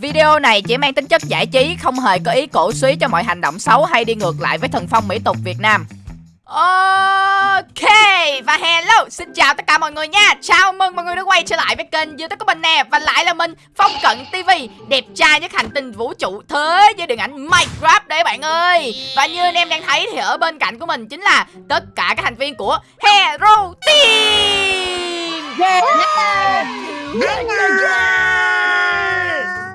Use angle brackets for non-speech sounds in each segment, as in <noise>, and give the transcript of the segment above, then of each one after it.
Video này chỉ mang tính chất giải trí, không hề có ý cổ suý cho mọi hành động xấu hay đi ngược lại với thần phong mỹ tục Việt Nam. Ok Và hello Xin chào tất cả mọi người nha. Chào mừng mọi người đã quay trở lại với kênh youtube của mình nè. Và lại là mình Phong Cận TV Đẹp trai nhất hành tinh vũ trụ thế với điện ảnh Minecraft đấy bạn ơi. Và như anh em đang thấy thì ở bên cạnh của mình chính là Tất cả các thành viên của Hero Team. Yeah.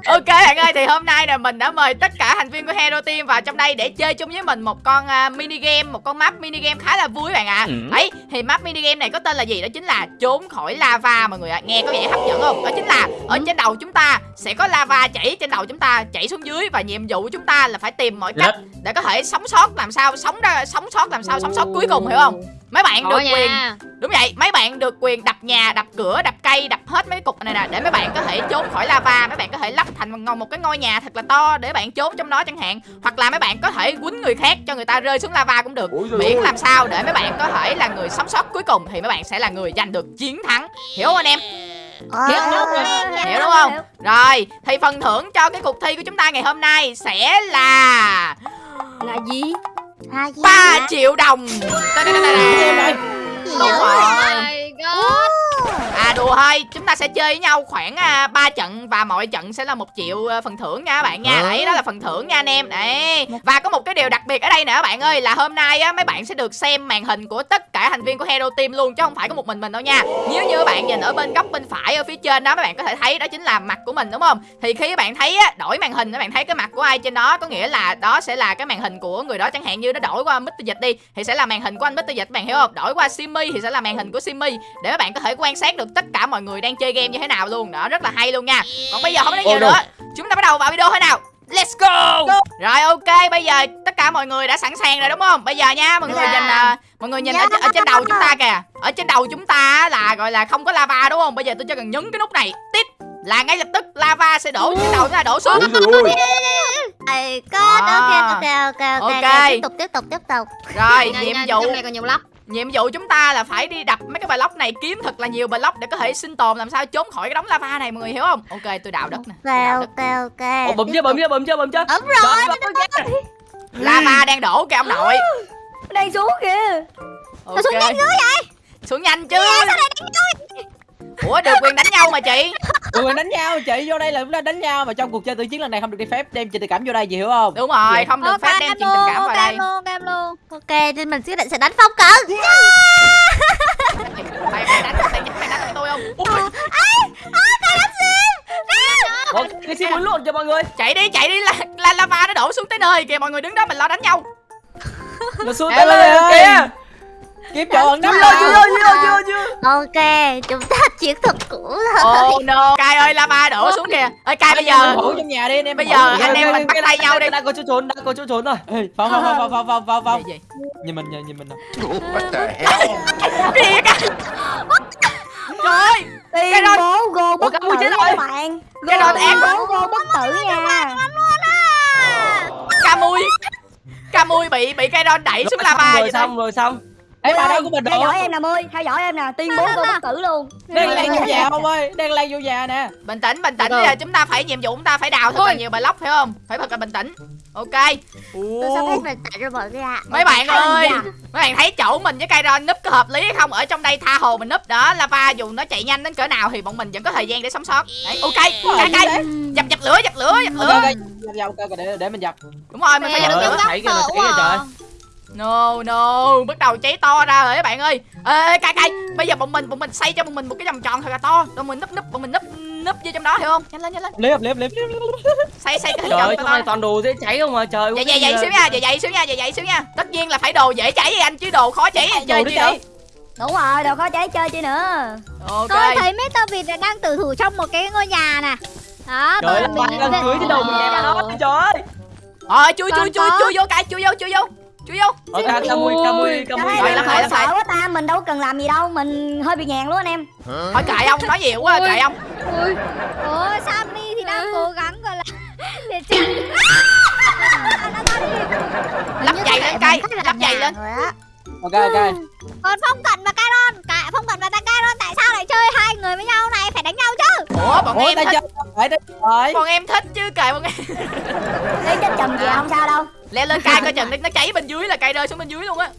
Ok bạn ơi thì hôm nay nè mình đã mời tất cả thành viên của Hero Team vào trong đây để chơi chung với mình một con uh, mini game, một con map mini game khá là vui bạn ạ. À. Ừ. Đấy, thì map mini game này có tên là gì? Đó chính là trốn khỏi lava mọi người ạ. À. Nghe có vẻ hấp dẫn không? Đó chính là ở trên đầu chúng ta sẽ có lava chảy trên đầu chúng ta, chảy xuống dưới và nhiệm vụ của chúng ta là phải tìm mọi cách để có thể sống sót làm sao, sống ra sống sót làm sao, sống sót cuối cùng hiểu không? Mấy bạn được Ủa quyền nha. Đúng vậy, mấy bạn được quyền đập nhà, đập cửa, đập cây, đập hết mấy cái cục này nè Để mấy bạn có thể trốn khỏi lava Mấy bạn có thể lắp thành một ngôi- một cái ngôi nhà thật là to Để bạn trốn trong đó chẳng hạn Hoặc là mấy bạn có thể quýnh người khác cho người ta rơi xuống lava cũng được Miễn làm sao để mấy bạn có thể là người sống sót cuối cùng Thì mấy bạn sẽ là người giành được chiến thắng Hiểu không anh em? Hiểu đúng Hiểu đúng không? Rồi, thì phần thưởng cho cái cuộc thi của chúng ta ngày hôm nay sẽ là Là gì? 3 triệu đồng. My god. À đùa thôi, chúng ta sẽ chơi với nhau khoảng à, 3 trận và mỗi trận sẽ là một triệu à, phần thưởng nha các bạn nha. Hả? Đấy đó là phần thưởng nha anh em. Đấy. Và có một cái điều đặc biệt ở đây nè các bạn ơi là hôm nay á mấy bạn sẽ được xem màn hình của tất cả thành viên của Hero Team luôn chứ không phải có một mình mình đâu nha. Nếu như các bạn nhìn ở bên góc bên phải ở phía trên đó mấy bạn có thể thấy đó chính là mặt của mình đúng không? Thì khi các bạn thấy á đổi màn hình các bạn thấy cái mặt của ai trên đó có nghĩa là đó sẽ là cái màn hình của người đó chẳng hạn như nó đổi qua Mr. Dịch đi thì sẽ là màn hình của anh Mr. Dịch các bạn hiểu không? Đổi qua Simmy thì sẽ là màn hình của Simmy để các bạn có thể quan sát được tất cả mọi người đang chơi game như thế nào luôn đó rất là hay luôn nha còn bây giờ không nói nhiều đâu. nữa chúng ta bắt đầu vào video thôi nào Let's go! Rồi ok, bây giờ tất cả mọi người đã sẵn sàng rồi đúng không? Bây giờ nha, mọi người Dạ. nhìn à, mọi người nhìn ở, ở trên đầu chúng ta kìa. Ở trên đầu chúng ta là gọi là không có lava đúng không? Bây giờ tôi chỉ cần nhấn cái nút này, tít là ngay lập tức lava sẽ đổ trên đầu chúng ta đổ xuống. Ôi À. ok, ok, ok, ok, Ok. Tiếp tục, tiếp tục, tiếp tục. Rồi, nhiệm vụ này còn nhiều lắm. Nhiệm vụ chúng ta là phải đi đập mấy cái block này kiếm thật là nhiều block để có thể sinh tồn làm sao trốn khỏi cái đống lava này mọi người hiểu không? Ok, tôi đào đất nè. đào Ok, đất. ok, ok. Ồ, bấm chưa bấm chưa bấm chưa bấm chưa Ấm rồi. Lava đang đổ kìa ông nội. Đang xuống kìa. Ok. Nó xuống nhanh dữ vậy? Xuống nhanh chứ. Ủa được quyền đánh nhau mà chị. Tụi mình đánh nhau chị vô đây là chúng ta đánh nhau mà trong cuộc chơi tự chiến lần này không được đi phép đem chuyện tình cảm vô đây chị hiểu không? Đúng rồi, Vậy. không được phép đem em chuyện tình cảm vào ok, đây. em luôn, ok, em luôn. Ok, thì mình quyết định sẽ đánh phong cận. Mày mày đánh mày mày đánh tôi không? Ui, Ủa, cái xin muốn luôn cho mọi người chạy đi chạy đi là, là lava nó đổ xuống tới nơi kìa mọi người đứng đó mình lo đánh nhau. Nó xuống tới lên kìa. Kiếm chỗ ẩn nấp Chưa, chưa, chưa chưa chưa Ok, chúng ta chiến thuật cũ rồi. Oh no, Kai ơi lava đổ xuống kìa. Ơi Kai bây giờ thủ trong nhà đi anh em bây giờ anh em mình bắt tay nhau đi. đã có chỗ trốn đã có chỗ trốn rồi Ê, phong phong phong phong phong phong phong Gì, gì? nhìn mình nhìn nhìn mình nè What the hell? Trời cái đó bố Ủa, bất cái tử nha bạn Cái đó em- bố gô bất tử nha Camui. Camui bị bị cây ron đẩy xuống lava rồi thôi. xong rồi xong Ê bà đâu của mình theo dõi em nè mươi theo dõi em nè tuyên bố gô bất tử luôn Đang lan vô nhà không ơi Đang lan vô nhà nè Bình tĩnh, bình tĩnh, bây giờ chúng ta phải nhiệm vụ chúng ta phải đào thật là nhiều block phải không? Phải thật là bình tĩnh. Ok. Tôi Ồ. hết mình chạy rồi mọi người ạ. Mấy bạn ơi, mấy bạn thấy chỗ mình với cây ron núp có hợp lý hay không? Ở trong đây tha hồ mình núp đó, lava dù nó chạy nhanh đến cỡ nào thì bọn mình vẫn có thời gian để sống sót. Đấy, ok, cây cây, dập dập lửa, dập lửa, dập lửa. để để mình dập Đúng rồi, mình phải dập lửa. thấy thấy trời. No no, bắt đầu cháy to ra rồi các bạn ơi. Ê cây cây, bây giờ bọn mình bọn mình xây cho bọn mình một cái vòng tròn thật là to, bọn mình núp núp bọn mình núp núp vô trong đó hiểu không? Nhanh lên nhanh lên. Liếp liếp liếp Xây xây cái hình Trời ơi toàn đồ dễ cháy không mà trời Vậy vậy vậy xíu nha, vậy vậy xíu nha, vậy vậy xíu nha. Tất nhiên là phải đồ dễ cháy với anh chứ đồ khó cháy anh chơi Đồ chi nữa. đúng rồi đâu có cháy chơi chi nữa Ok. Tôi thấy Mr. Vịt là đang tử thủ trong một cái ngôi nhà nè Đó, Trời ơi đang cưới cái đầu mình nè đó trời ơi Rồi chui chui chui có- chui vô cái chui vô chui vô. Chui vô. Ok Camui Camui Camui em lắm hỏi rồi, lắm sợ quá ta mình đâu cần làm gì đâu mình hơi bị nhàn luôn anh em. Thôi kệ ông nói nhiều quá kệ ông. Ui, ủa Sammy thì đang cố gắng gọi là <laughs> để chạy. Lắp giày lên cây, lắp giày lên. Ok ok. Còn Phong Cận và Caron Cả Phong Cận và Caron tại sao lại chơi hai người với nhau này? Phải đánh nhau chứ. Ủa bọn Ủa em thích. chơi bọn em thích chứ kệ bọn em. Cái chết chùm gì không sao đâu leo lên cay coi chừng nó cháy bên dưới là cay rơi xuống bên dưới luôn á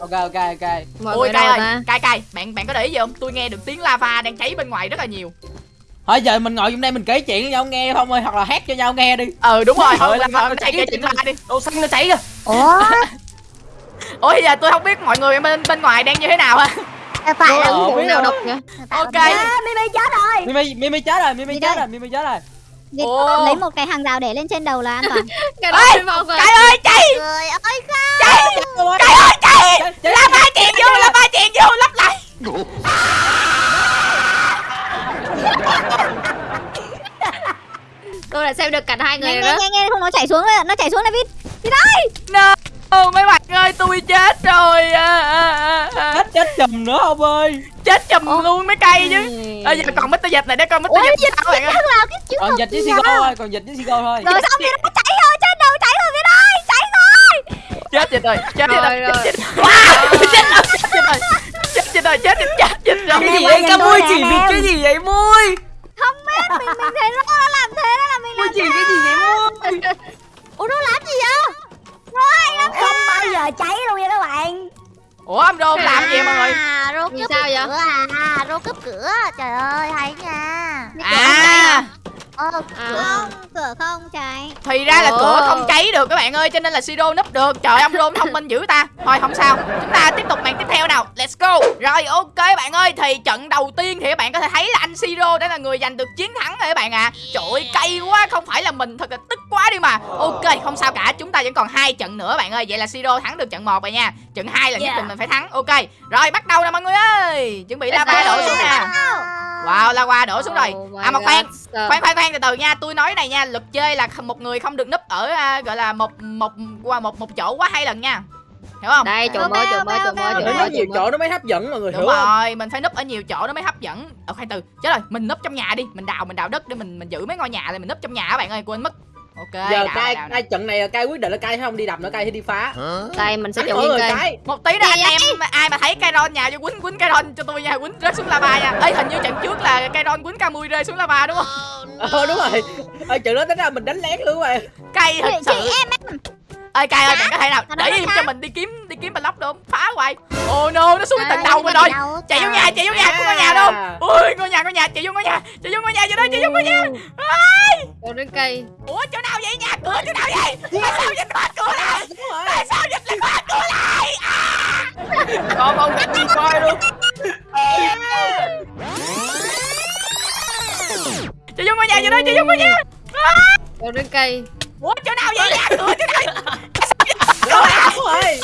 Ok ok ok. Mọi ôi cay ơi ta? cay cay bạn bạn có để ý gì không tôi nghe được tiếng lava đang cháy bên ngoài rất là nhiều Thôi giờ mình ngồi trong đây mình kể chuyện cho nhau nghe không ơi hoặc là hát cho nhau nghe đi. ừ đúng rồi thôi Trời mình cháy kể chuyện la đi Đồ xanh nó cháy kìa. Ủa <laughs> ủa giờ tôi không biết mọi người bên bên ngoài đang như thế nào ha Phải phải là uống nào rồi. độc nhỉ ok Mimi chết rồi Mimi Mimi chết rồi, Mimi chết rồi, Mimi chết rồi. Ồ. lấy một cái hàng rào để lên trên đầu là an toàn <laughs> Cái Ê, đó vào rồi. cay ơi cháy Người ơi không Rồi. cay ơi Cháy, cháy. lava chèn vô lava chèn vô lắp lại <laughs> tôi đã xem được cả hai người Nghe rồi nghe đó nghe nghe không nó chảy xuống rồi nó chảy xuống này Vin Vin ơi no mấy bạn ơi tôi chết rồi à, à, à, à. Chết chết chùm nữa không ơi. Chết chùm luôn mấy cây chứ Ừ. Bây giờ còn Mr. Dịch này để coi. Ôi, Dịch dịch sao bạn ơi Thằng nào cái chữ Còn dịch với Sigo thôi, còn dịch với Sigo thôi. Rồi xong Vin nó chảy rồi trên đầu chảy rồi Vin ơi chảy rồi chết Dịch rồi chết Dịch Rồi, rồi rồi. chết Dịch rồi chết Dịch rồi chết Dịch rồi chết Dịch rồi Cái Cái gì vậy? mui Em chỉ vì cái gì vậy mui? không biết mình mình thấy nó nó làm thế đó là mình Mui làm chỉ cái gì vậy mui? Ủa nó làm gì vậy Rồi Không bao giờ cháy luôn nha các bạn ủa ông Rô làm gì mọi người À, rô cướp sao vậy? cửa à. Rô cướp cửa. Trời ơi hay nha. À Ờ À. cửa cửa không cháy. Thì ra là Ồ. cửa không cháy được các bạn ơi cho nên là Siro núp được. Trời ông Rô thông minh dữ ta. Thôi không sao. Chúng ta tiếp tục màn tiếp theo nào. Let's go. Rồi ok bạn ơi thì trận đầu tiên thì các bạn có thể thấy là anh Siro đã là người giành được chiến thắng rồi các bạn ạ. À. trời ơi cay quá không phải là mình thật là tức quá đi mà. Ok không sao cả chúng ta vẫn còn hai trận nữa bạn ơi. Vậy là Siro thắng được trận một rồi nha. Trận hai là nhất Yeah. định mình phải thắng. Ok rồi bắt đầu nè mọi người ơi. Chuẩn bị lava đổ xuống nè wow lava đổ xuống rồi. Oh à mà khoan. God, khoan khoan khoan từ từ nha. Tôi nói này nha luật chơi là một người không được núp ở à, gọi là một một qua một một chỗ quá hai lần nha. Hiểu không? Đây chỗ mới chỗ mới chỗ mới Nó chỗ mới nhiều chỗ nó mới hấp dẫn mọi người đúng hiểu không? rồi mình phải núp ở nhiều chỗ nó mới hấp dẫn. Ờ khoan từ. Chết rồi mình núp trong nhà đi mình đào mình đào đất để mình mình giữ mấy ngôi nhà này mình núp trong nhà các bạn ơi quên mất ok Giờ đào, cai đào, đào. cai trận này là cai quyết định là cai không đi đập nữa cai hay đi phá. đây mình sẽ mỗi nguyên cái. một tí nữa anh em ai mà thấy Kairon nhà cho quýnh quýnh Kairon cho tôi nha quýnh rớt xuống lava nha ê hình như trận trước là Kairon quýnh Camui rơi xuống lava đúng không Ờ đúng rồi. Ờ trận đó tính ra mình đánh lén luôn bạn. cay thật Chị sự em ơi cay ơi bạn có thể nào để im cho mình đi kiếm đi kiếm block được không? Phá hoài. Oh no nó xuống đến tận đầu mình rồi chạy vô nhà chạy vô nhà của ngôi nhà đâu. Ui ngôi nhà ngôi nhà chạy vô ngôi nhà chạy vô ngôi nhà vô đây chạy vô ngôi nhà. Chỗ đến cây. Ủa chỗ nào vậy? Nhà cửa chỗ nào vậy? Tại sao dịch khóa cửa lại Đúng rồi. tại sao dịch lại khóa cửa lại Con ông đi coi luôn. chạy vô ngôi nhà vô đây chạy vô ngôi nhà. Chỗ đến cây. Ủa chỗ nào vậy? Nhà cửa chỗ nào Rồi.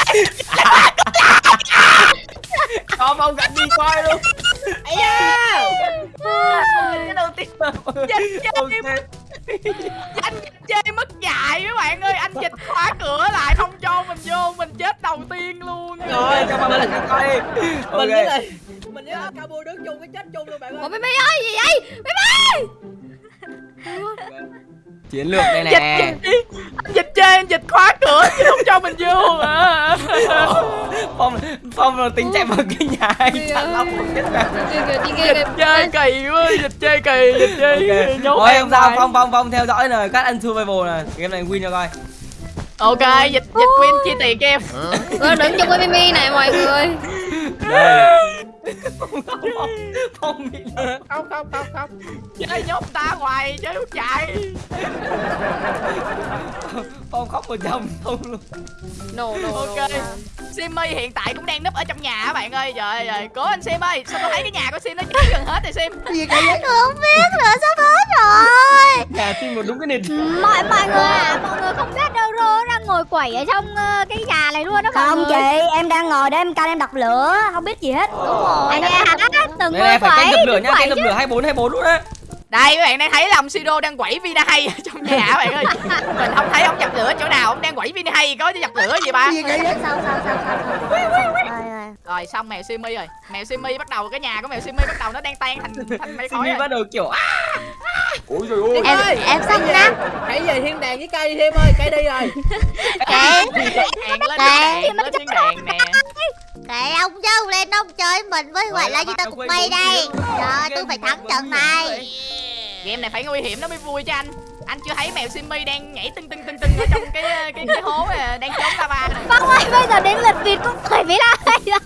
Con ông đi coi luôn. Ây da. cái đầu tiên anh chơi mất dạy các bạn ơi anh dịch khóa cửa lại không cho mình vô mình chết đầu tiên luôn Rồi, Cho con lên đi coi. Mình với lại mình với Cabo đứng chung cái chết chung luôn bạn ủa ơi. mày mày ơi gì vậy mày mày Chiến lược đây nè. dịch chơi anh dịch khóa cửa chứ không cho mình vô à. Phong Phong là tính chạy vào cái nhà anh ơi. lóc một kìa dịch chơi kỳ quá dịch chơi kỳ dịch chơi Ok. nhốt Thôi em không sao. Phong Phong Phong theo dõi rồi, các anh survival này. Game này win cho coi. ok dịch dịch win chia tiền cho em đứng chung với Mimi này mọi người Đây. Phong Phong bị lừa. Không không không không. chơi nhốt ta hoài chơi không chạy. Phong khóc một chồng không luôn. no no ok. Simmy hiện tại cũng đang núp ở trong nhà các bạn ơi. Trời ơi cố anh Sim ơi sao tôi thấy cái nhà của Sim nó cháy gần hết rồi Sim? Không biết nữa sắp hết rồi. Nhà team một đúng cái nền. mọi mọi người à mọi người không biết đâu rô đang ngồi quẩy ở trong ờ, cái nhà này luôn đó mọi Không người. chị em đang ngồi để em canh em đập lửa Không biết gì hết. Đúng rồi. Anh nghe hả từng Đây người phải canh dập lửa nha, canh dập lửa 24 24 luôn á. đây các bạn đang thấy lòng Siro đang quẩy Vina hay ở trong nhà các bạn ơi. Mình không thấy ông dập lửa chỗ nào ông đang quẩy Vina hay có dập lửa gì ba Sao sao sao sao sao Rồi xong mèo Simmy rồi. Mèo Simmy bắt đầu cái nhà của mèo Simmy bắt đầu nó đang tan thành <laughs> thành mây khói Simi rồi. bắt đầu kiểu. Ôi trời ơi. Em ơi, em xong nè Hãy về thiên đàng với cây đi thêm ơi, cây đi rồi. <laughs> Kệ đèn lên đèn lên nè. Kệ ông chứ ông lên ông chơi mình với gọi là gì ta cục mây đây. Rồi tôi phải thắng trận này. Game này phải nguy hiểm nó mới vui cho anh. Anh chưa thấy mèo Simmy đang nhảy tưng tưng tưng tưng ở trong cái cái cái hố này, đang trốn lava ơi bây giờ đến lượt vịt cũng phải bị la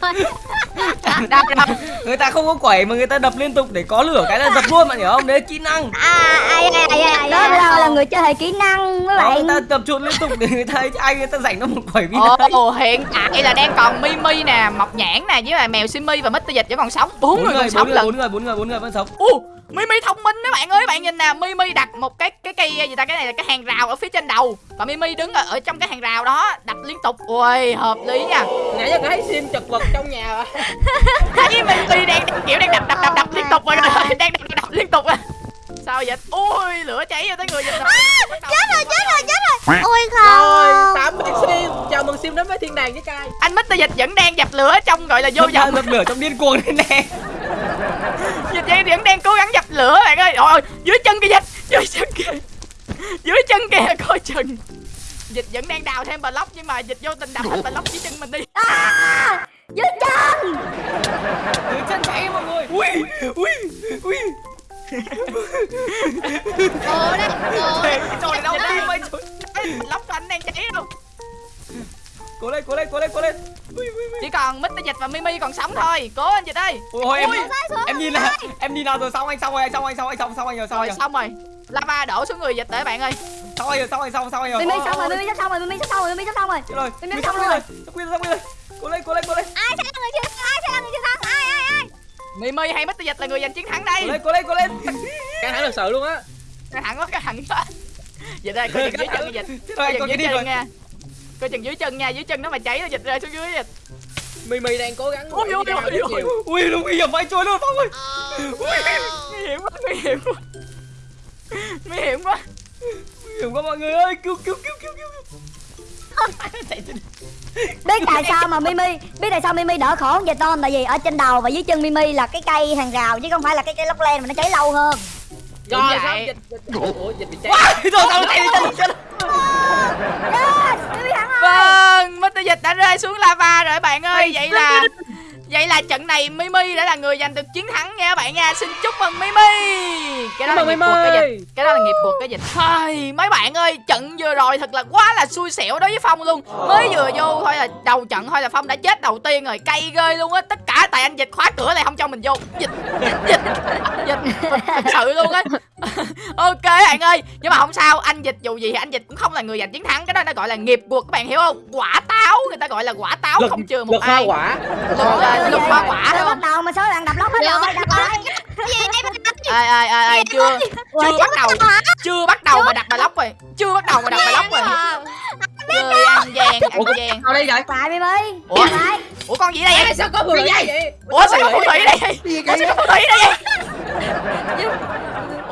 rồi. <laughs> Đập đập người ta không có quẩy mà người ta đập liên tục để có lửa cái là dập luôn bạn hiểu không? Đấy kỹ năng. À ai ai ai ai Đó là, là người chơi hệ kỹ năng mấy Đó, người bạn ta tập trung liên tục để người ta ai người ta rảnh nó một quẩy vì Ồ, hiện tại là đang còn Mimi nè, Mọc Nhãn nè, với lại mèo Simmy và Mr. Dịch vẫn còn sống. Bốn người người còn sống bốn người bốn người bốn người bốn người vẫn sống Mimi thông minh đó bạn ơi, bạn nhìn nè, Mimi đặt một cái cái cây gì ta cái này là cái hàng rào ở phía trên đầu và Mimi đứng ở, ở trong cái hàng rào đó đập liên tục. Ui, hợp lý nha. nãy giờ thấy sim chật vật trong nhà mà <laughs> Thấy Mimi đang, đang kiểu đang đập đập đập đập liên tục rồi, <laughs> đang đập đập, liên tục à. Sao vậy? Ui, lửa cháy vô tới người dịch rồi. Chết rồi chết rồi chết rồi Ôi rồi không tạm biệt sim chào mừng sim đến với thiên đàng với cai Anh Mr. Dịch vẫn đang dập lửa trong gọi là vô vọng. dập lửa trong điên cuồng đây nè Dịch dây vẫn đang cố gắng dập lửa bạn ơi. Ôi, dưới chân kìa dịch, dưới chân kìa. Dưới chân kìa coi chừng. Dịch vẫn đang đào thêm block nhưng mà dịch vô tình đập thành block dưới chân mình đi. dưới chân dưới chân cháy mọi người ui ui ui Ồ đau tim anh Ê, block của anh đang cháy đâu. cố lên cố lên cố lên cố lên Chỉ còn Mr. Dịch và Mimi còn sống thôi. Cố anh Dịch ơi. ôi em em nhìn nào em nhìn nào rồi xong anh xong rồi anh xong anh xong anh xong xong anh rồi xong Rồi rồi xong rồi. Lava đổ xuống người dịch rồi bạn ơi. xong rồi xong anh xong xong anh rồi mimi xong rồi mimi sắp xong rồi mimi sắp xong rồi mimi sắp xong rồi rồi đã xong xong rồi xong rồi xong rồi cố lên cố lên cố lên Ai sẽ là người chưa ai sẽ là người chưa thắng ai ai ai Mimi hay Mr. Dịch là người giành chiến thắng cố đây. lên cố lên cố lên căng thẳng thật sự luôn á Căng thẳng quá, căng thẳng quá. Dịch ơi, coi chừng dưới chân dịch. Coi rồi chừng dưới đi chân rồi nha. Coi chừng dưới chân nha, dưới chân nó mà cháy nó dịch rơi xuống dưới dịch. Mimi đang cố gắng ôi, đi ôi, chiều. ui nó nguy hiểm vậy trôi luôn phong ơi ui Nguy hiểm quá, nguy hiểm quá. Nguy hiểm quá. nguy hiểm quá mọi người ơi cứu cứu cứu cứu cứu biết tại sao mà mimi biết tại sao mimi đỡ khổ hơn dịch không tại vì ở trên đầu và dưới chân mimi là cái cây hàng rào chứ không phải là cái cây lóc len mà nó cháy lâu hơn Đúng rồi vậy. xong dịch dịch ủa dịch bị cháy Wow, rồi sao mimi thắng rồi Vâng, Mr. Dịch đã rơi xuống rồi bạn ơi. Vậy là Vậy là trận này Mimi đã là người giành được chiến thắng nha các bạn nha. Xin chúc mừng Mimi. Cái đó Chúc là nghiệp cuộc cái dịch. Cái đó là nghiệp cuộc cái dịch. Thôi, mấy bạn ơi, trận vừa rồi thật là quá là xui xẻo đối với Phong luôn. Mới vừa vô thôi là đầu trận thôi là Phong đã chết đầu tiên rồi. Cay ghê luôn á. Tất cả tại anh dịch khóa cửa lại không cho mình vô. Dịch, dịch, dịch, dịch. Thật sự luôn á. ok bạn ơi nhưng mà không sao anh dịch dù gì thì anh dịch cũng không là người giành chiến thắng cái đó nó gọi là nghiệp cuộc các bạn hiểu không quả táo người ta gọi là quả táo Lực- không chừa một lực hoa ai quả lực, uh, lực hoa quả đúng bắt đầu mà số bạn đập lóc hết rồi đập lại ai ai ai ai chưa? chưa bắt đầu. chưa bắt đầu mà đặt bài lóc rồi. Chưa bắt đầu mà đặt bài lóc rồi. chơi ăn gian ăn gian. vào đây vậy lại mimi Ủa? lại ủa con gì đây vậy? Sao có người vậy? vậy? Ủa sao có phù thủy đây? ủa sao có phù thủy đây vậy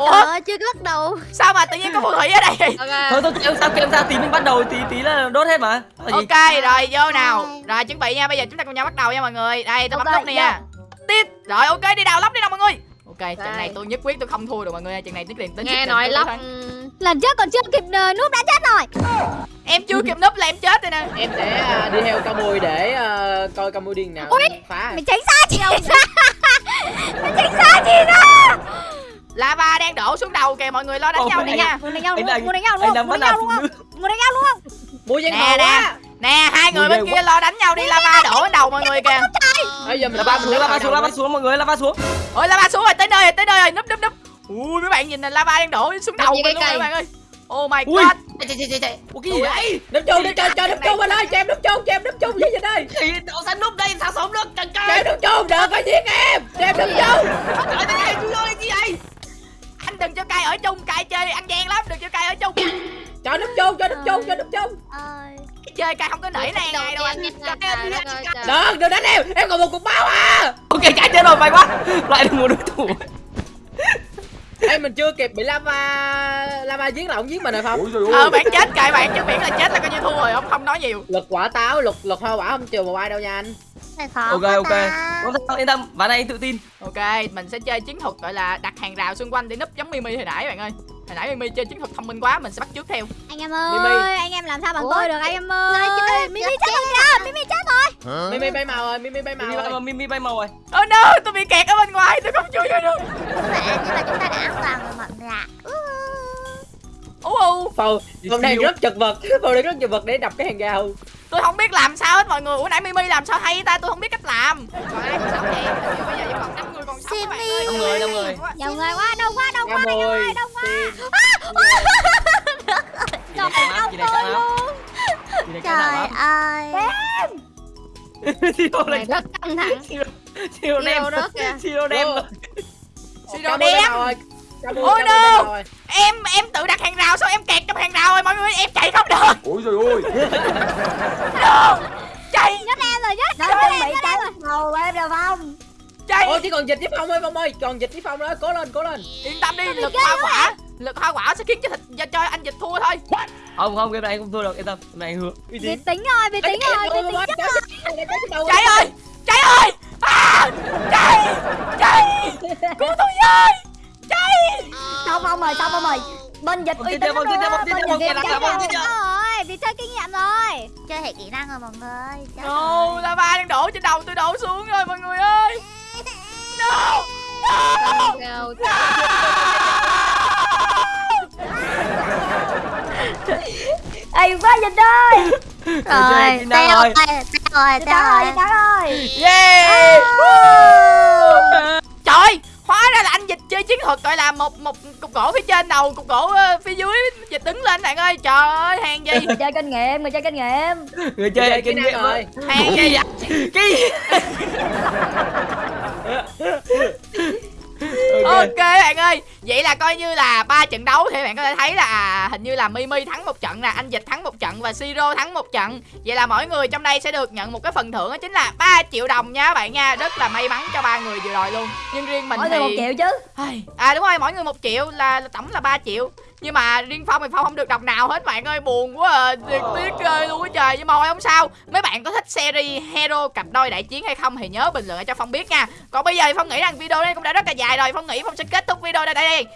ủa? Trời chưa bắt đầu. Sao mà tự nhiên có phù thủy ở đây? Vậy thôi thôi em sao em sao tí mình bắt đầu tí tí là đốt hết mà. Ok rồi vô nào. Rồi chuẩn bị nha bây giờ chúng ta cùng nhau bắt đầu nha mọi người. Đây tôi bấm nút nè. nha tiếp rồi ok đi đào lóc đi nào mọi người. Ok trận này tôi nhất quyết tôi không thua được mọi người ơi. trận này tôi liền tính Nghe nói tôi thắng. Lần trước còn chưa kịp uh, núp đã chết rồi. Em chưa kịp núp là em chết rồi nè. Em sẽ à, đi theo ca mui để à, coi ca mui điên nào Ui, phá. Mày tránh xa chị <laughs> Mày tránh xa chị ra lava đang đổ xuống đầu kìa mọi người lo đánh Ồ, nhau đi nha. Muốn đánh nhau luôn Muốn đánh nhau luôn Muốn đánh nhau luôn. không nữ Muốn đánh nhau luôn. Không mui giang Nè, hồ nè. quá. Nè hai người bên kia lo đánh nhau đi lava đổ đầu mọi người kìa. Bây giờ mình lava xuống lava xuống lava xuống mọi người lava xuống. Ôi lava xuống rồi tới nơi rồi tới nơi rồi núp núp núp. Ui mấy bạn nhìn nè lava đang đổ xuống đầu gì mình cái luôn các bạn ơi. Oh my god. Chạy chạy chạy chạy. Ủa, cái gì đấy núp chung núp chung cho núp chung anh ơi cho em núp chung cho em núp chung với dịch ơi thì đậu sao núp đây sao sống được? Trời cho em trời núp chung đừng có giết em. Cho em núp chung. Trời cái này chui vô đây gì vậy? anh đừng cho cay ở chung cay chơi ăn gian lắm đừng cho cay ở chung. Cho núp chung cho núp chung cho núp chung. Ơi chơi cay không có nể này ngày đâu anh. cay đừng đừng đánh em. Em còn một cục máu à. Ok cái chết rồi may quá. Lại được một đối thủ. Em mình chưa kịp bị lava lava giết là ông giết mình rồi không ờ bạn chết cay bạn chứ miễn là chết là coi như thua rồi không không nói nhiều. Lực quả táo lực lực hoa quả không trừ một ai đâu nha anh Này khó ok ok ta. không sao yên tâm ván này tự tin ok mình sẽ chơi chiến thuật gọi là đặt hàng rào xung quanh để núp giống mimi hồi nãy bạn ơi hồi nãy mimi chơi chiến thuật thông minh quá mình sẽ bắt trước theo Anh em Mimi. ơi, anh em làm sao bằng Ủa? tôi được anh em ơi. chơi Mimi chết chết rồi kìa, Mimi chết rồi. Mimi bay màu rồi, Mimi bay màu Mimi bay Mimi bay màu rồi. oh no tôi bị kẹt ở bên ngoài tôi không chui vô được Các bạn nhưng mà chúng ta đã an toàn rồi mọi người ạ ú ù Phòng phòng này rất chật vật, phòng này rất chật vật để đập cái hàng rào. Tôi không biết làm sao hết mọi người ủa nãy mimi làm sao hay ta tôi không biết cách làm ai còn sống vậy Hình như bây giờ chỉ còn năm người còn sống các bạn ơi Năm người, năm người. Nhiều người quá, đông quá, đông quá, mồi. ơi, đông quá. Chị này căng lắm. Chị này căng Trời ơi Siro Này <laughs> rất căng thẳng. Siro đem. Siro <laughs> rớt kìa. Siro đem. Rồi. Ôi, no. rồi. em em tự đặt hàng rào sao em kẹt trong hàng rào rồi mọi người em chạy không được Ôi trời ơi <laughs> no. chạy Nhất em rồi, nhất nó nhất chuẩn em, bị rồi. đầu em rồi phong chạy Ôi chỉ còn dịch với Phong ơi Phong ơi, còn dịch với Phong đó, cố lên, cố lên. yên tâm đi lực hoa quả lực hoa quả sẽ khiến cho thịt cho, anh dịch thua thôi Không không, game này không thua được, yên tâm. Game này hứa. Uy Bị tín. tính rồi, bị tính rồi, bị tính chắc rồi. chạy ơi chạy ơi à, chạy chạy cứu tôi với chạy xong ông ơi xong ông ơi bên dịch uy tín theo, Cháy vòng tiếp rồi, rồi, bị chơi kinh nghiệm rồi. Chơi hệ kỹ năng rồi mọi người no rồi. lava đang đổ trên đầu tôi đổ xuống rồi mọi người ơi. No no ê quá dịch ơi. Chơi Rồi, teo rồi. rồi, teo rồi, dịch ơi rồi. dịch ơi yeah. Trời ơi, hóa ra là anh dịch chơi chiến thuật gọi là một một cục gỗ phía trên đầu cục gỗ ờ, phía dưới. Dịch đứng lên bạn ơi. Trời ơi hàng gì? Người chơi kinh nghiệm người chơi kinh nghiệm Người chơi Chơi kinh nghiệm rồi. hàng gì <laughs> <laughs> Cái gì? <laughs> Ok. ok bạn ơi vậy là coi như là ba trận đấu thì bạn có thể thấy là à, hình như là mimi thắng một trận nè anh dịch thắng một trận và siro thắng một trận. Vậy là mỗi người trong đây sẽ được nhận một cái phần thưởng đó chính là 3 triệu đồng nha các bạn nha rất là may mắn cho ba người vừa rồi luôn. Nhưng riêng mình mỗi thì người một triệu chứ. À đúng rồi mỗi người một triệu là, là tổng là 3 triệu nhưng mà riêng phong thì phong không được đồng nào hết bạn ơi buồn quá à. Tiếc tiếc ghê luôn á trời. Nhưng mà thôi không sao. Mấy bạn có thích series hero cặp đôi đại chiến hay không thì nhớ bình luận cho phong biết nha. Còn bây giờ thì phong nghĩ rằng video này cũng đã rất là dài rồi. Phong nghĩ phong sẽ kết thúc video đây đây đây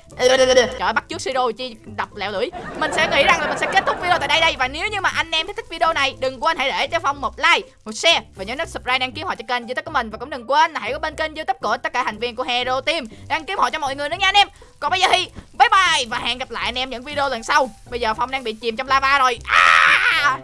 <laughs> trời bắt trước siro chi đập lẹo lưỡi. Mình sẽ nghĩ rằng là mình sẽ kết thúc video tại đây đây và nếu như mà anh em thích video này đừng quên hãy để cho phong một like một share và nhớ nút subscribe đăng ký họ cho kênh youtube của mình. Và cũng đừng quên là hãy có bên kênh youtube của tất cả thành viên của hero team đăng ký họ cho mọi người nữa nha anh em. Còn bây giờ thì bye bye và hẹn gặp lại anh em những video lần sau bây giờ phong đang bị chìm trong lava rồi à!